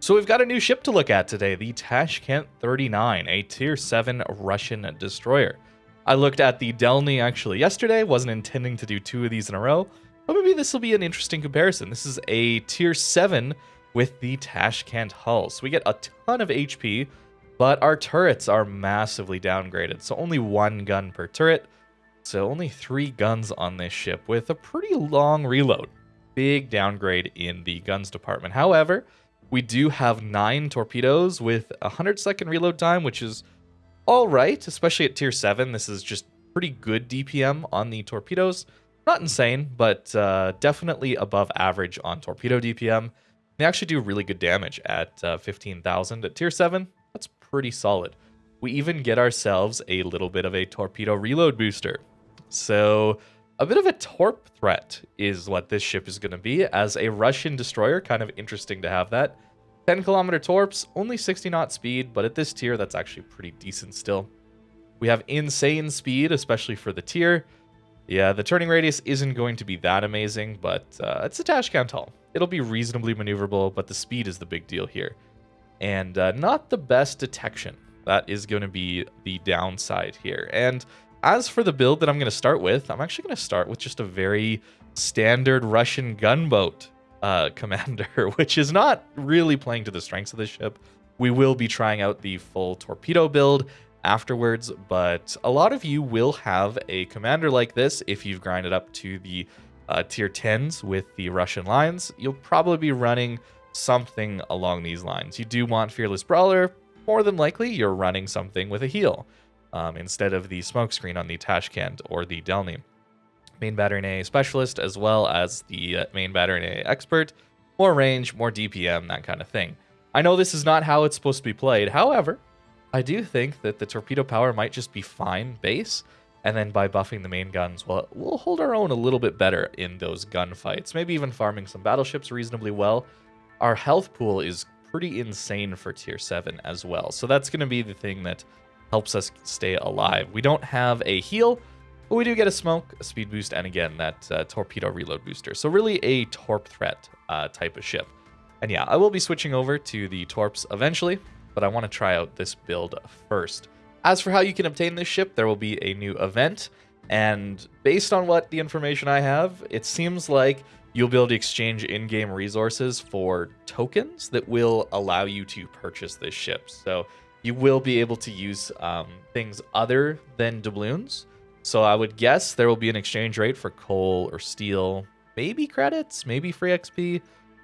So we've got a new ship to look at today, the Tashkent 39, a tier 7 Russian destroyer. I looked at the Delny actually yesterday, wasn't intending to do two of these in a row, but maybe this will be an interesting comparison. This is a tier 7 with the Tashkent hull. So we get a ton of HP, but our turrets are massively downgraded. So only one gun per turret. So only three guns on this ship with a pretty long reload. Big downgrade in the guns department. However, we do have nine torpedoes with a 100 second reload time, which is all right, especially at tier 7. This is just pretty good DPM on the torpedoes. Not insane, but uh, definitely above average on torpedo DPM. They actually do really good damage at uh, 15,000 at tier 7. That's pretty solid. We even get ourselves a little bit of a torpedo reload booster. So a bit of a torp threat is what this ship is going to be. As a Russian destroyer, kind of interesting to have that. 10 kilometer torps, only 60 knot speed, but at this tier, that's actually pretty decent still. We have insane speed, especially for the tier. Yeah, the turning radius isn't going to be that amazing, but uh, it's a Tashkent hull. It'll be reasonably maneuverable, but the speed is the big deal here. And uh, not the best detection. That is going to be the downside here. And as for the build that I'm going to start with, I'm actually going to start with just a very standard Russian gunboat uh, commander, which is not really playing to the strengths of the ship. We will be trying out the full torpedo build afterwards, but a lot of you will have a commander like this if you've grinded up to the uh, tier 10s with the Russian lines. You'll probably be running something along these lines. You do want Fearless Brawler, more than likely you're running something with a heal um, instead of the smokescreen on the Tashkent or the Delny. Main Battery A Specialist, as well as the uh, Main Battery A Expert. More range, more DPM, that kind of thing. I know this is not how it's supposed to be played. However, I do think that the torpedo power might just be fine base, and then by buffing the main guns, well, we'll hold our own a little bit better in those gunfights. Maybe even farming some battleships reasonably well. Our health pool is pretty insane for tier 7 as well. So that's going to be the thing that helps us stay alive. We don't have a heal, but we do get a smoke, a speed boost, and again, that uh, torpedo reload booster. So really a torp threat uh, type of ship. And yeah, I will be switching over to the torps eventually, but I want to try out this build first. As for how you can obtain this ship, there will be a new event, and based on what the information I have, it seems like you'll be able to exchange in-game resources for tokens that will allow you to purchase this ship. So you will be able to use um, things other than doubloons. So I would guess there will be an exchange rate for coal or steel, maybe credits, maybe free XP,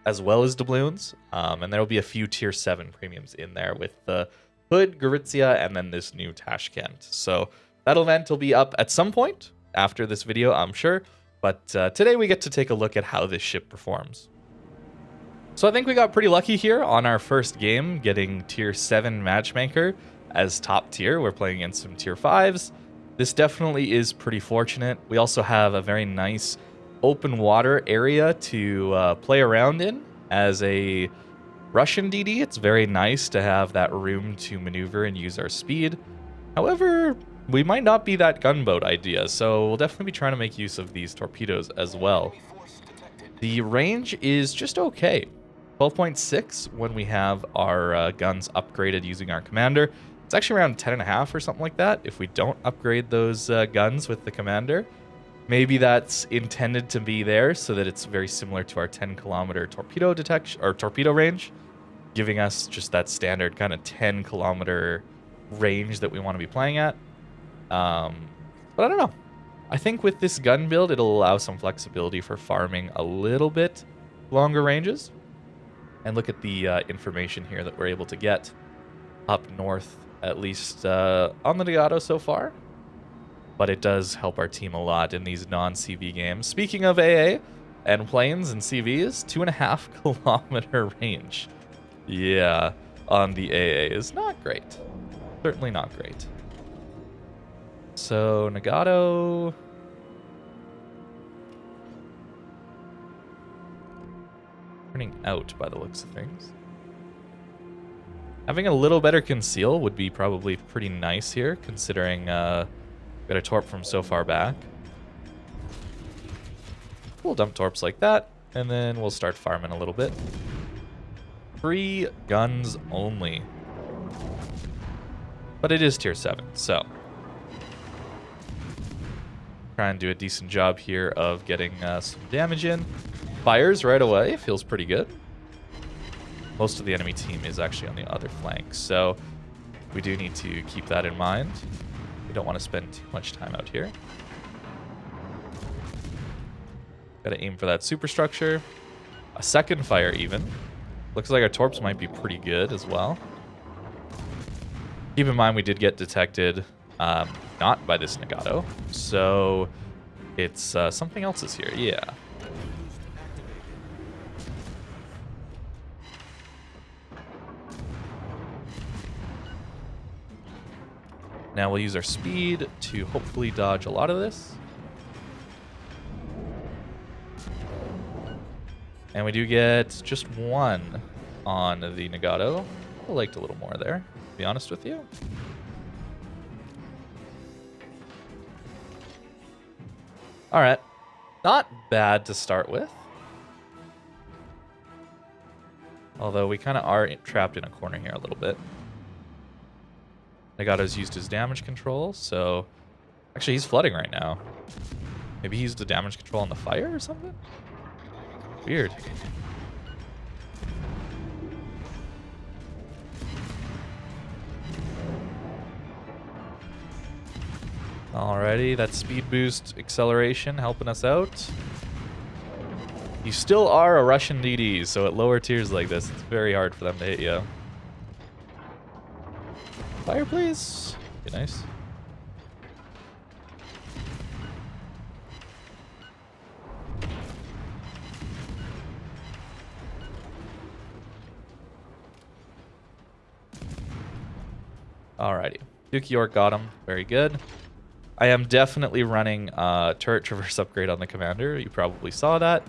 as well as doubloons. Um, and there will be a few tier 7 premiums in there with the Hood, Gorizia, and then this new Tashkent. So that event will be up at some point after this video, I'm sure. But uh, today we get to take a look at how this ship performs. So I think we got pretty lucky here on our first game, getting tier 7 matchmaker as top tier. We're playing against some tier 5s. This definitely is pretty fortunate. We also have a very nice open water area to uh, play around in as a Russian DD. It's very nice to have that room to maneuver and use our speed. However, we might not be that gunboat idea, so we'll definitely be trying to make use of these torpedoes as well. The range is just okay. 12.6 when we have our uh, guns upgraded using our commander. It's actually around 10.5 or something like that if we don't upgrade those uh, guns with the commander. Maybe that's intended to be there so that it's very similar to our 10 kilometer torpedo detection or torpedo range, giving us just that standard kind of 10 kilometer range that we want to be playing at. Um, but I don't know. I think with this gun build, it'll allow some flexibility for farming a little bit longer ranges and look at the uh, information here that we're able to get up north, at least uh, on the Nagato so far. But it does help our team a lot in these non-CV games. Speaking of AA and planes and CVs, two and a half kilometer range. Yeah, on the AA is not great. Certainly not great. So Nagato turning out by the looks of things. Having a little better conceal would be probably pretty nice here, considering uh, got a torp from so far back. We'll dump torps like that, and then we'll start farming a little bit. Three guns only. But it is tier 7, so. Try and do a decent job here of getting uh, some damage in. Fires right away, feels pretty good. Most of the enemy team is actually on the other flank, so we do need to keep that in mind. We don't want to spend too much time out here. Gotta aim for that superstructure. A second fire even. Looks like our torps might be pretty good as well. Keep in mind we did get detected um, not by this Nagato. So it's uh, something else is here. Yeah. Now we'll use our speed to hopefully dodge a lot of this. And we do get just one on the Nagato. I liked a little more there, to be honest with you. All right. Not bad to start with. Although we kind of are trapped in a corner here a little bit. Nagato's used his damage control, so... Actually, he's flooding right now. Maybe he used the damage control on the fire or something? Weird. Alrighty, that speed boost acceleration helping us out. You still are a Russian DD, so at lower tiers like this, it's very hard for them to hit you. Fire, please. Be nice. Alrighty. Duke York got him. Very good. I am definitely running uh, turret traverse upgrade on the commander. You probably saw that.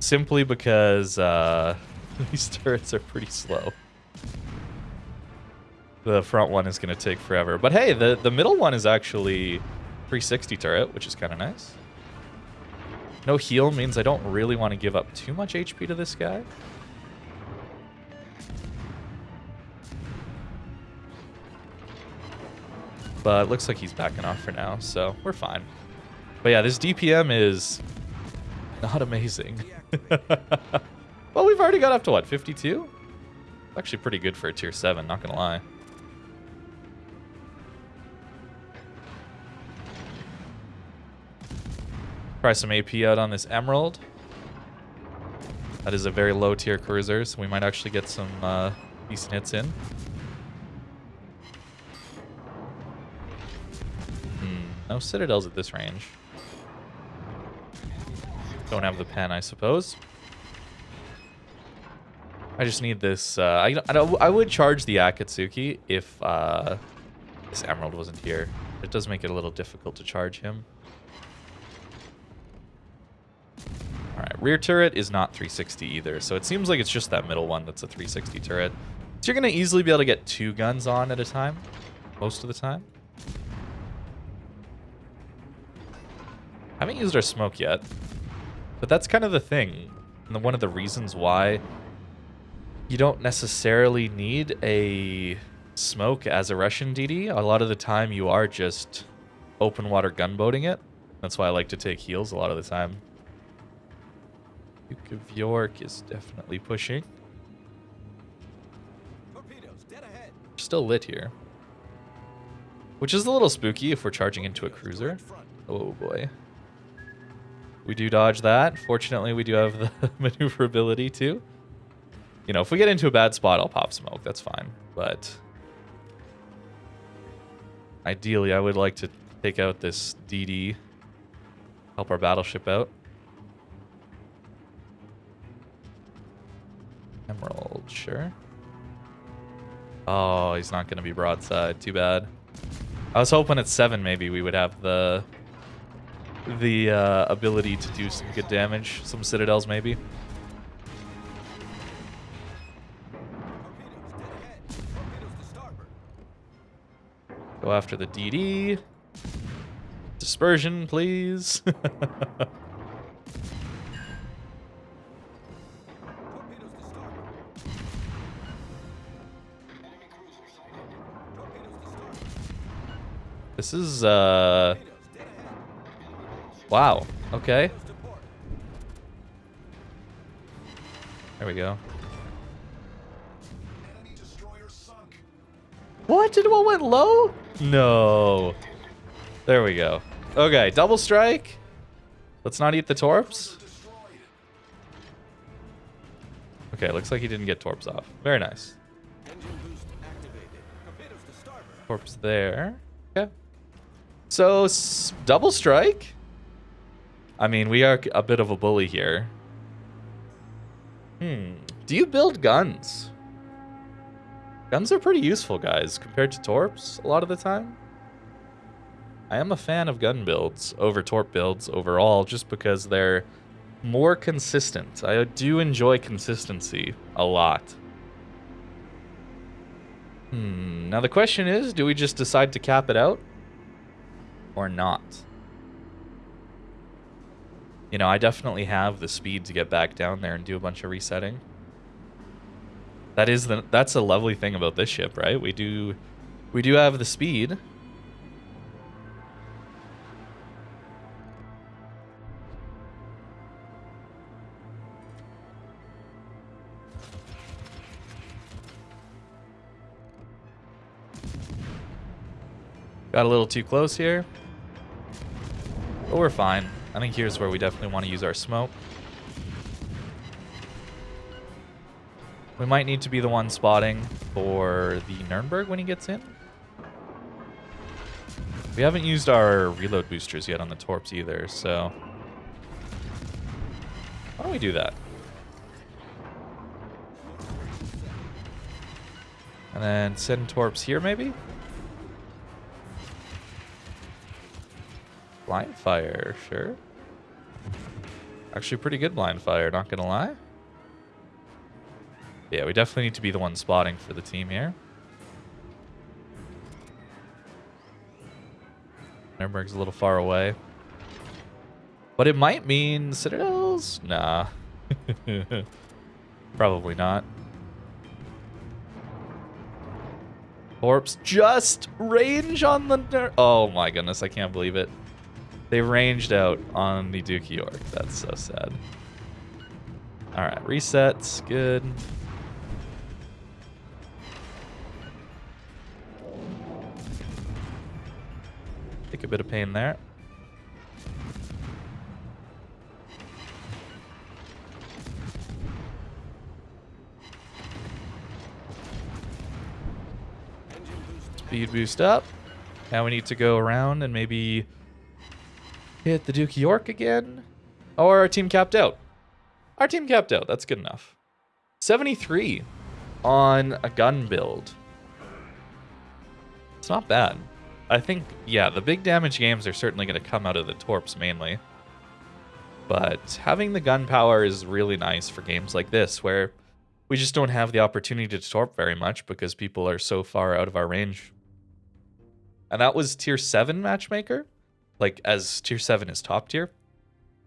Simply because uh, these turrets are pretty slow. The front one is going to take forever. But hey, the, the middle one is actually 360 turret, which is kind of nice. No heal means I don't really want to give up too much HP to this guy. But looks like he's backing off for now, so we're fine. But yeah, this DPM is not amazing. well, we've already got up to what, 52? Actually pretty good for a tier 7, not gonna lie. Try some AP out on this Emerald. That is a very low tier cruiser, so we might actually get some uh, decent hits in. No citadels at this range. Don't have the pen, I suppose. I just need this. Uh, I, I, I, would charge the Akatsuki if uh, this Emerald wasn't here. It does make it a little difficult to charge him. Alright, rear turret is not 360 either, so it seems like it's just that middle one that's a 360 turret. So you're going to easily be able to get two guns on at a time, most of the time. Haven't used our smoke yet. But that's kind of the thing. And one of the reasons why you don't necessarily need a smoke as a Russian DD. A lot of the time you are just open water gunboating it. That's why I like to take heals a lot of the time. Duke of York is definitely pushing. torpedoes dead ahead Still lit here. Which is a little spooky if we're charging into a cruiser. Oh boy. We do dodge that. Fortunately, we do have the maneuverability too. You know, if we get into a bad spot, I'll pop smoke. That's fine. But ideally, I would like to take out this DD. Help our battleship out. Sure. Oh, he's not going to be broadside. Too bad. I was hoping at 7 maybe we would have the the uh, ability to do some good damage. Some citadels, maybe. Go after the DD. Dispersion, please. This is, uh... Wow. Okay. There we go. What? Did what went low? No. There we go. Okay, double strike. Let's not eat the torps. Okay, looks like he didn't get torps off. Very nice. Torps there. So, double strike? I mean, we are a bit of a bully here. Hmm. Do you build guns? Guns are pretty useful, guys, compared to torps a lot of the time. I am a fan of gun builds over torp builds overall, just because they're more consistent. I do enjoy consistency a lot. Hmm. Now the question is, do we just decide to cap it out? Or not? You know, I definitely have the speed to get back down there and do a bunch of resetting. That is the that's a lovely thing about this ship, right? We do we do have the speed. Got a little too close here. But we're fine. I think here's where we definitely want to use our smoke. We might need to be the one spotting for the Nurnberg when he gets in. We haven't used our reload boosters yet on the Torps either, so... Why don't we do that? And then send Torps here, maybe? Blind fire, sure. Actually, pretty good blind fire, not gonna lie. Yeah, we definitely need to be the one spotting for the team here. Nuremberg's a little far away. But it might mean Citadels? Nah. Probably not. Torps just range on the... Oh my goodness, I can't believe it. They ranged out on the Duke York. That's so sad. Alright, resets. Good. Take a bit of pain there. Speed boost up. Now we need to go around and maybe hit the Duke York again. Or our team capped out. Our team capped out. That's good enough. 73 on a gun build. It's not bad. I think, yeah, the big damage games are certainly going to come out of the Torps mainly. But having the gun power is really nice for games like this, where we just don't have the opportunity to Torp very much because people are so far out of our range. And that was Tier 7 Matchmaker, like as Tier 7 is top tier.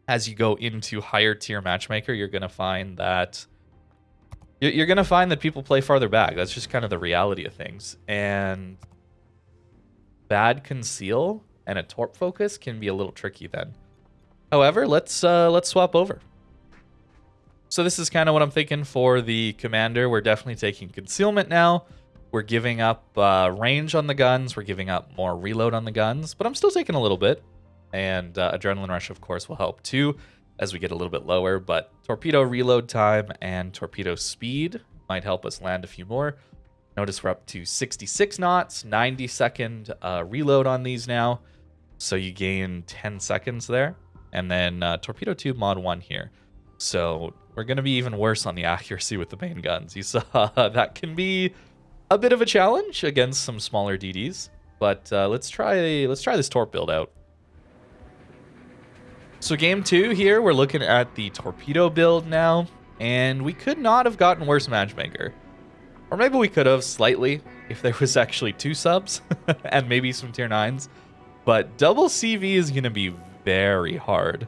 As you go into higher tier Matchmaker, you're to find that... You're to find that people play farther back. That's just kind of the reality of things. And bad conceal and a torp focus can be a little tricky then. However, let's uh, let's swap over. So this is kind of what I'm thinking for the commander. We're definitely taking concealment now. We're giving up uh, range on the guns. We're giving up more reload on the guns, but I'm still taking a little bit. And uh, Adrenaline Rush, of course, will help too as we get a little bit lower. But torpedo reload time and torpedo speed might help us land a few more. Notice we're up to 66 knots, 90 second uh, reload on these now. So you gain 10 seconds there. And then uh, Torpedo Tube Mod 1 here. So we're going to be even worse on the accuracy with the main guns. You saw that can be a bit of a challenge against some smaller DDs. But uh, let's try let's try this torp build out. So game two here, we're looking at the torpedo build now. And we could not have gotten worse matchmaker. Or maybe we could have slightly if there was actually two subs and maybe some tier 9s. But double CV is going to be very hard.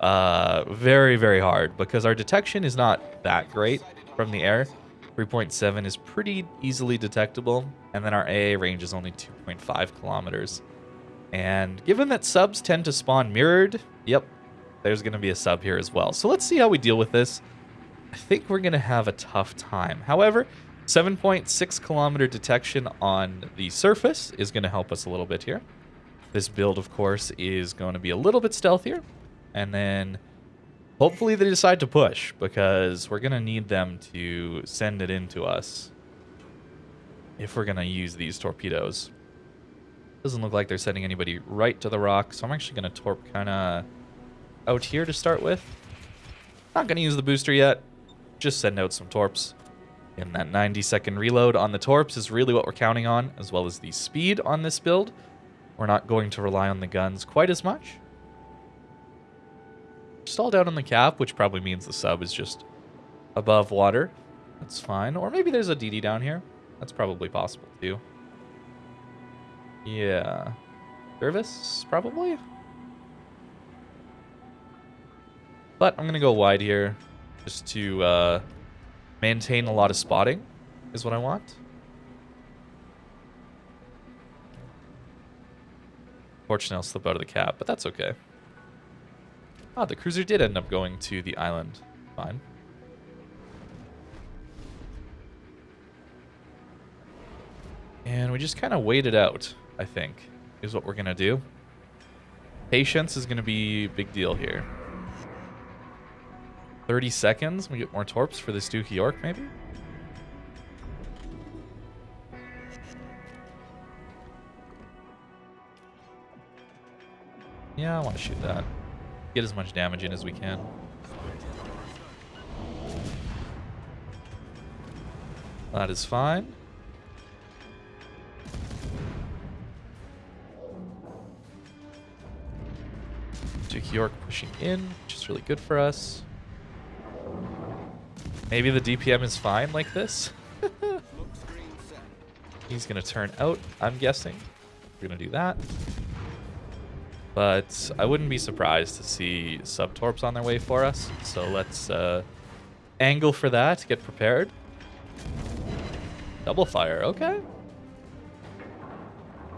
Uh, very, very hard because our detection is not that great from the air. 3.7 is pretty easily detectable. And then our AA range is only 2.5 kilometers. And given that subs tend to spawn mirrored, yep, there's going to be a sub here as well. So let's see how we deal with this. I think we're going to have a tough time. However, 7.6 kilometer detection on the surface is going to help us a little bit here. This build, of course, is going to be a little bit stealthier. And then hopefully they decide to push because we're going to need them to send it into us if we're going to use these torpedoes. Doesn't look like they're sending anybody right to the rock, so I'm actually going to torp kind of out here to start with. Not going to use the booster yet. Just send out some torps. And that 90 second reload on the torps is really what we're counting on, as well as the speed on this build. We're not going to rely on the guns quite as much. Stalled out on the cap, which probably means the sub is just above water. That's fine. Or maybe there's a DD down here. That's probably possible too. Yeah. Service, probably? But I'm going to go wide here just to uh, maintain a lot of spotting is what I want. Fortunately, I'll slip out of the cap, but that's okay. Ah, the cruiser did end up going to the island. Fine. And we just kind of wait it out, I think, is what we're going to do. Patience is going to be a big deal here. 30 seconds. We get more torps for this Dookie York, maybe? Yeah, I want to shoot that. Get as much damage in as we can. That is fine. Duke York pushing in, which is really good for us. Maybe the DPM is fine like this. He's going to turn out, I'm guessing. We're going to do that. But I wouldn't be surprised to see sub-torps on their way for us. So let's uh, angle for that, get prepared. Double fire, okay.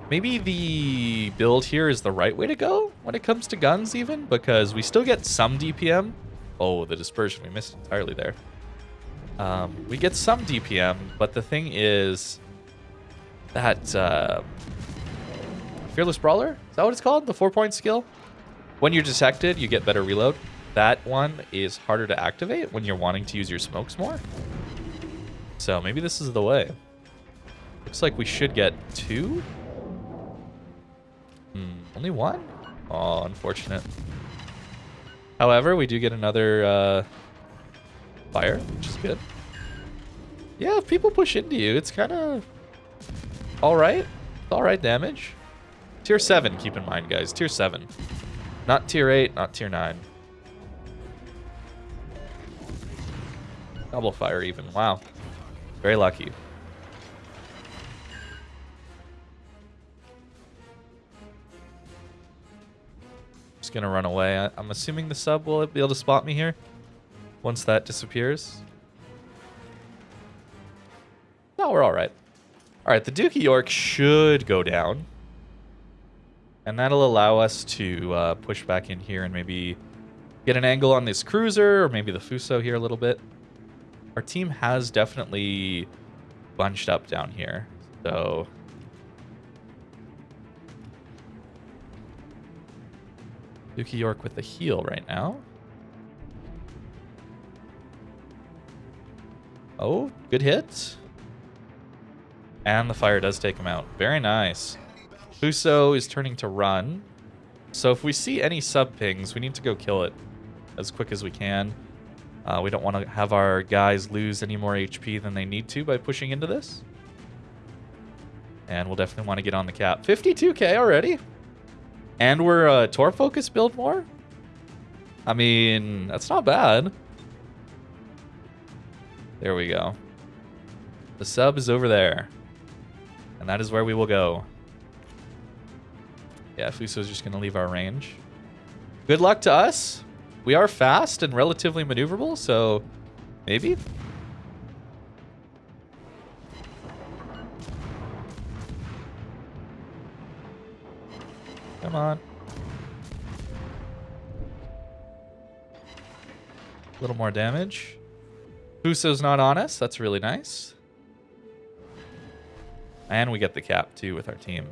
Maybe the build here is the right way to go when it comes to guns even, because we still get some DPM. Oh, the dispersion, we missed entirely there. Um, we get some DPM, but the thing is that uh, Fearless Brawler, is that what it's called? The four-point skill? When you're detected, you get better reload. That one is harder to activate when you're wanting to use your smokes more. So maybe this is the way. Looks like we should get two. Hmm, only one? Oh, unfortunate. However, we do get another uh, fire, which is good. Yeah, if people push into you, it's kind of all right. All right damage. Tier 7, keep in mind, guys. Tier 7. Not tier 8, not tier 9. Double fire even. Wow. Very lucky. Just gonna run away. I I'm assuming the sub will be able to spot me here once that disappears. No, we're all right. All right, the Dookie York should go down. And that'll allow us to uh, push back in here and maybe get an angle on this cruiser or maybe the Fuso here a little bit. Our team has definitely bunched up down here. So Dookie York with the heal right now. Oh, good hit. And the fire does take him out. Very nice. Fuso is turning to run. So if we see any sub pings, we need to go kill it as quick as we can. Uh, we don't want to have our guys lose any more HP than they need to by pushing into this. And we'll definitely want to get on the cap. 52k already? And we're a Tor focus build more? I mean, that's not bad. There we go. The sub is over there. And that is where we will go. Yeah, Fuso's just going to leave our range. Good luck to us. We are fast and relatively maneuverable, so maybe? Come on. A little more damage. Fuso's not on us. That's really nice. And we get the cap, too, with our team.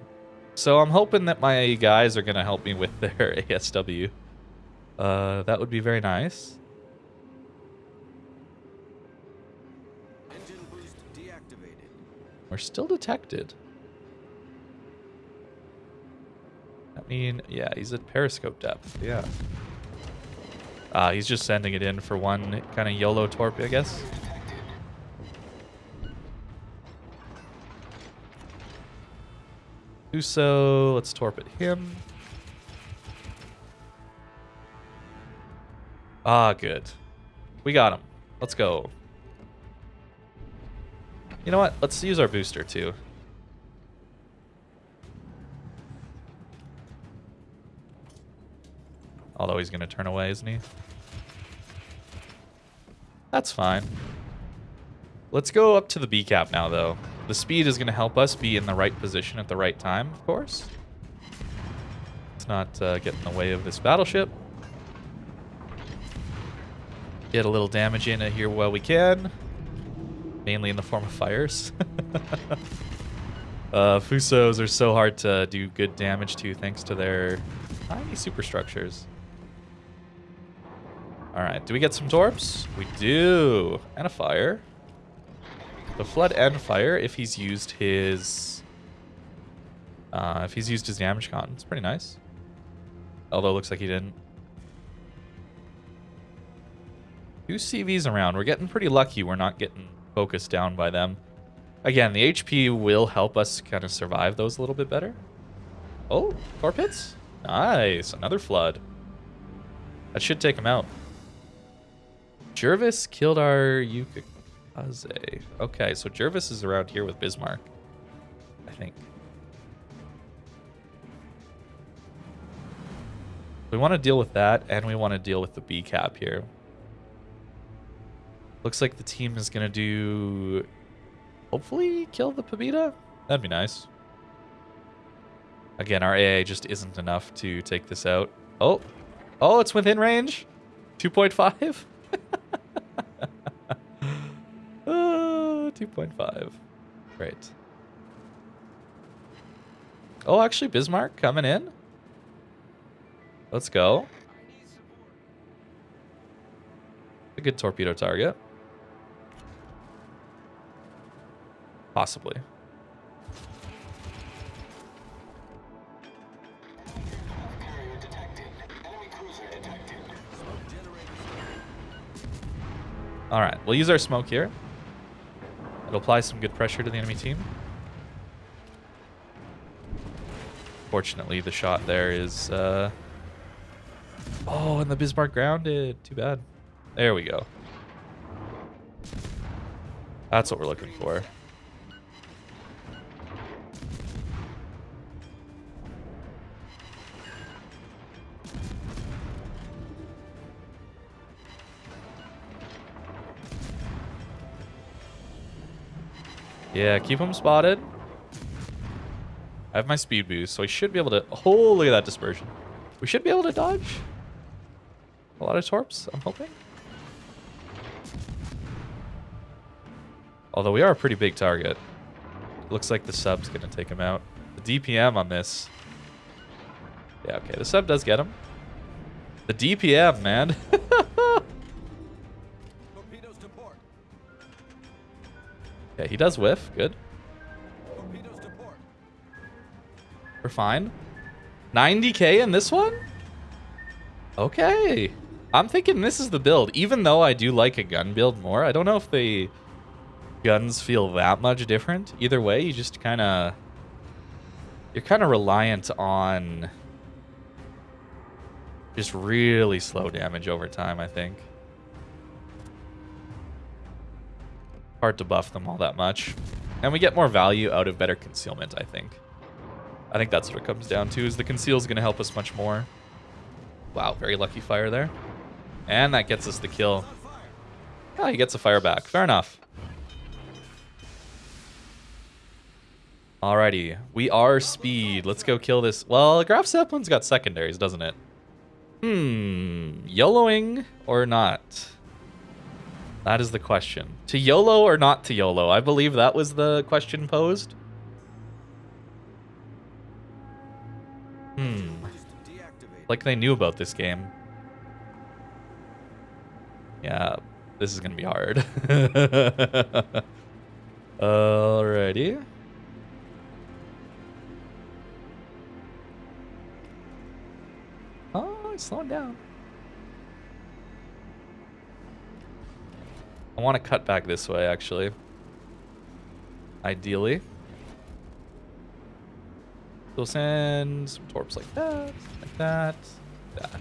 So I'm hoping that my guys are going to help me with their ASW. Uh, that would be very nice. Engine boost deactivated. We're still detected. I mean, yeah, he's at periscope depth. Yeah. Uh, he's just sending it in for one kind of YOLO torp, I guess. Uso, let's torpid him. Ah, good. We got him. Let's go. You know what? Let's use our booster too. Although he's going to turn away, isn't he? That's fine. Let's go up to the B cap now, though. The speed is going to help us be in the right position at the right time, of course. Let's not uh, get in the way of this battleship. Get a little damage in here while we can. Mainly in the form of fires. uh, Fusos are so hard to do good damage to thanks to their tiny superstructures. Alright, do we get some torps? We do. And a fire. The flood and fire if he's used his... Uh, if he's used his damage con. It's pretty nice. Although it looks like he didn't. Two CVs around. We're getting pretty lucky we're not getting focused down by them. Again, the HP will help us kind of survive those a little bit better. Oh, torp hits? Nice. Another flood. That should take him out. Jervis killed our Yukikaze. Okay, so Jervis is around here with Bismarck. I think. We want to deal with that, and we want to deal with the B cap here. Looks like the team is going to do... Hopefully kill the Pabita? That'd be nice. Again, our AA just isn't enough to take this out. Oh, oh, it's within range. 2.5. 2.5. Great. Oh, actually, Bismarck coming in. Let's go. A good torpedo target. Possibly. All right, we'll use our smoke here. It'll apply some good pressure to the enemy team. Fortunately, the shot there is... Uh... Oh, and the Bismarck grounded. Too bad. There we go. That's what we're looking for. Yeah, keep him spotted. I have my speed boost, so I should be able to... Oh, look at that dispersion. We should be able to dodge. A lot of torps, I'm hoping. Although we are a pretty big target. Looks like the sub's going to take him out. The DPM on this... Yeah, okay, the sub does get him. The DPM, man. Okay, he does whiff. Good. We're fine. 90k in this one? Okay. I'm thinking this is the build. Even though I do like a gun build more, I don't know if the guns feel that much different. Either way, you just kind of... You're kind of reliant on just really slow damage over time, I think. Hard to buff them all that much. And we get more value out of better concealment, I think. I think that's what it comes down to, is the conceal is going to help us much more. Wow, very lucky fire there. And that gets us the kill. Oh, he gets a fire back. Fair enough. Alrighty, we are speed. Let's go kill this. Well, Graf Zeppelin's got secondaries, doesn't it? Hmm, YOLOing or not? That is the question. To YOLO or not to YOLO? I believe that was the question posed. Hmm. Like they knew about this game. Yeah, this is gonna be hard. Alrighty. Oh, slowing down. I want to cut back this way, actually. Ideally. We'll send some torps like that, like that, that.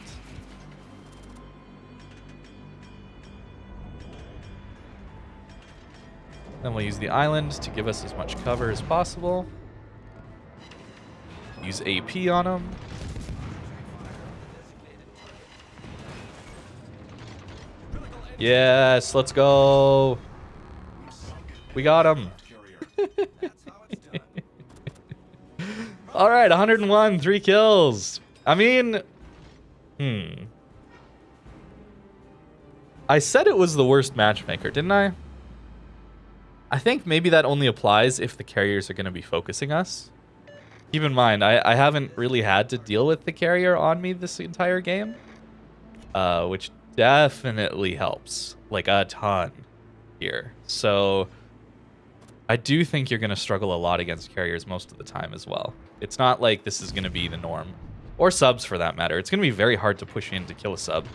Then we'll use the island to give us as much cover as possible. Use AP on them. Yes, let's go. We got him. All right, 101, three kills. I mean, hmm. I said it was the worst matchmaker, didn't I? I think maybe that only applies if the carriers are going to be focusing us. Keep in mind, I, I haven't really had to deal with the carrier on me this entire game, uh, which definitely helps, like a ton here. So I do think you're going to struggle a lot against carriers most of the time as well. It's not like this is going to be the norm, or subs for that matter. It's going to be very hard to push in to kill a sub,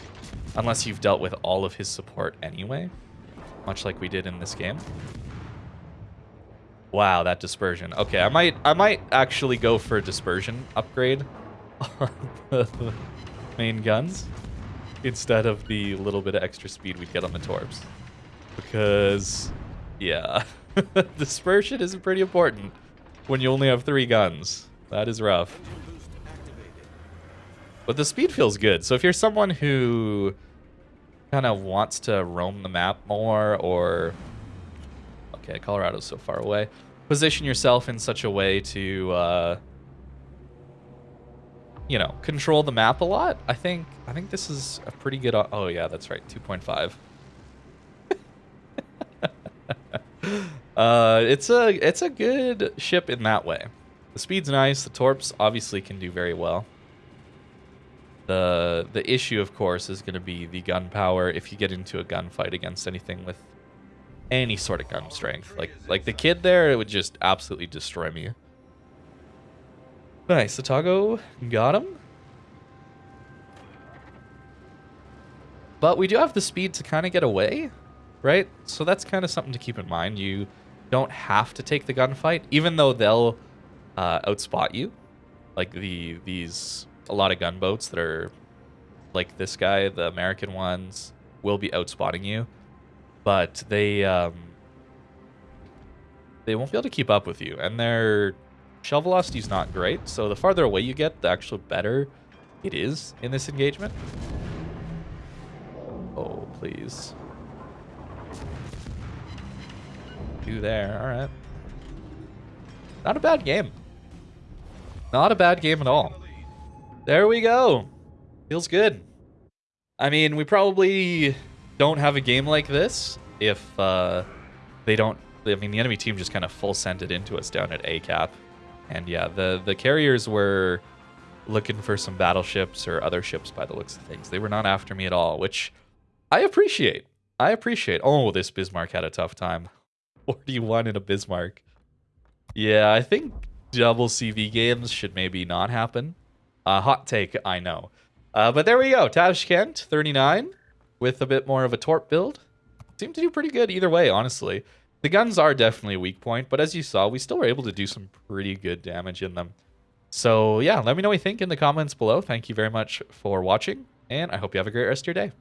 unless you've dealt with all of his support anyway, much like we did in this game. Wow, that dispersion. Okay, I might I might actually go for a dispersion upgrade on the main guns instead of the little bit of extra speed we'd get on the torps. Because, yeah, dispersion is pretty important when you only have three guns. That is rough. But the speed feels good. So if you're someone who kind of wants to roam the map more or... Okay, Colorado's so far away. Position yourself in such a way to... Uh, you know, control the map a lot. I think I think this is a pretty good. Oh yeah, that's right, 2.5. uh, it's a it's a good ship in that way. The speed's nice. The torps obviously can do very well. The the issue, of course, is going to be the gun power. If you get into a gunfight against anything with any sort of gun strength, like like the kid there, it would just absolutely destroy me. Nice, Otago got him. But we do have the speed to kind of get away, right? So that's kind of something to keep in mind. You don't have to take the gunfight, even though they'll uh, outspot you. Like the these a lot of gunboats that are like this guy, the American ones, will be outspotting you, but they um, they won't be able to keep up with you, and they're Shell velocity is not great, so the farther away you get, the actual better it is in this engagement. Oh, please. Two there, alright. Not a bad game. Not a bad game at all. There we go. Feels good. I mean, we probably don't have a game like this if uh, they don't... I mean, the enemy team just kind of full sent it into us down at A cap. And yeah, the, the carriers were looking for some battleships or other ships by the looks of things. They were not after me at all, which I appreciate. I appreciate. Oh, this Bismarck had a tough time. 41 in a Bismarck. Yeah, I think double CV games should maybe not happen. Uh, hot take, I know. Uh, but there we go. Tashkent, 39, with a bit more of a torp build. Seemed to do pretty good either way, honestly. The guns are definitely a weak point, but as you saw, we still were able to do some pretty good damage in them. So yeah, let me know what you think in the comments below. Thank you very much for watching, and I hope you have a great rest of your day.